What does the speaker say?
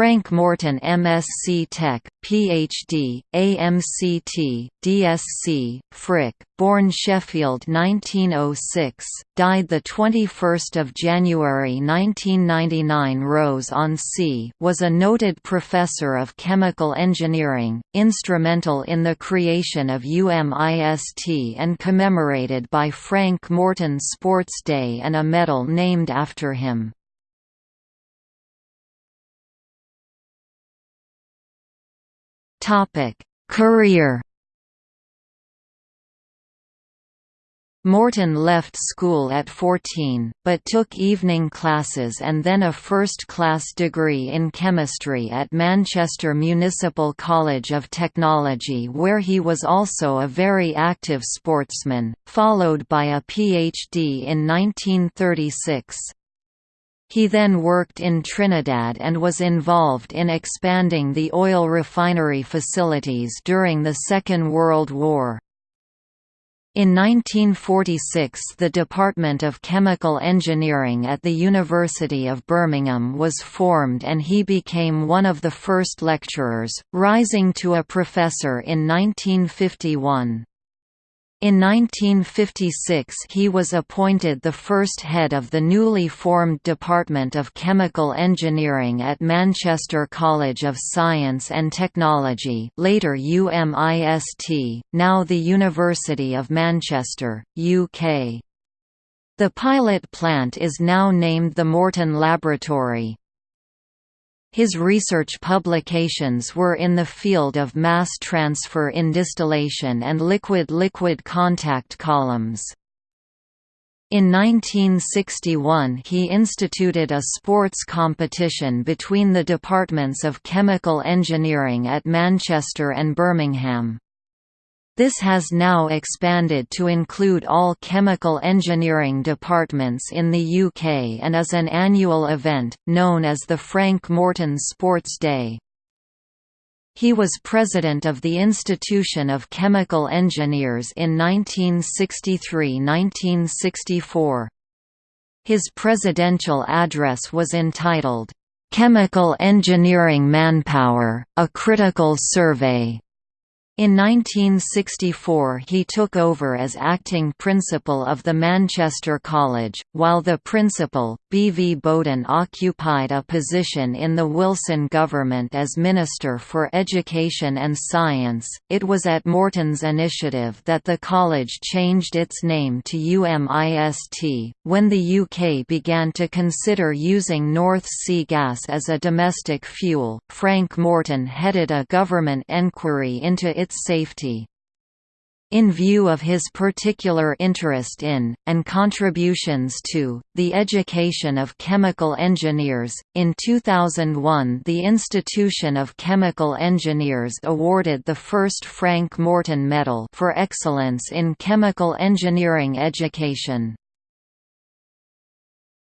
Frank Morton MSc Tech, PhD, AMCT, DSc, Frick, born Sheffield 1906, died 21 January 1999 Rhos on Sea was a noted professor of chemical engineering, instrumental in the creation of UMIST and commemorated by Frank Morton Sports Day and a medal named after him. Topic: Career. Morton left school at 14, but took evening classes and then a first-class degree in chemistry at Manchester Municipal College of Technology where he was also a very active sportsman, followed by a PhD in 1936. He then worked in Trinidad and was involved in expanding the oil refinery facilities during the Second World War. In 1946 the Department of Chemical Engineering at the University of Birmingham was formed and he became one of the first lecturers, rising to a professor in 1951. In 1956 he was appointed the first head of the newly formed Department of Chemical Engineering at Manchester College of Science and Technology later UMIST, now the University of Manchester, UK. The pilot plant is now named the Morton Laboratory. His research publications were in the field of mass transfer in distillation and liquid-liquid contact columns. In 1961 he instituted a sports competition between the departments of chemical engineering at Manchester and Birmingham. This has now expanded to include all chemical engineering departments in the UK and is an annual event, known as the Frank Morton Sports Day. He was president of the Institution of Chemical Engineers in 1963–1964. His presidential address was entitled, "'Chemical Engineering Manpower, A Critical Survey' In 1964 he took over as acting principal of the Manchester College, while the principal, B. V. Bowden occupied a position in the Wilson government as Minister for Education and Science. It was at Morton's initiative that the college changed its name to UMIST, when the UK began to consider using North Sea gas as a domestic fuel. Frank Morton headed a government enquiry into its its safety. In view of his particular interest in, and contributions to, the education of chemical engineers, in 2001 the Institution of Chemical Engineers awarded the first Frank Morton Medal for excellence in chemical engineering education.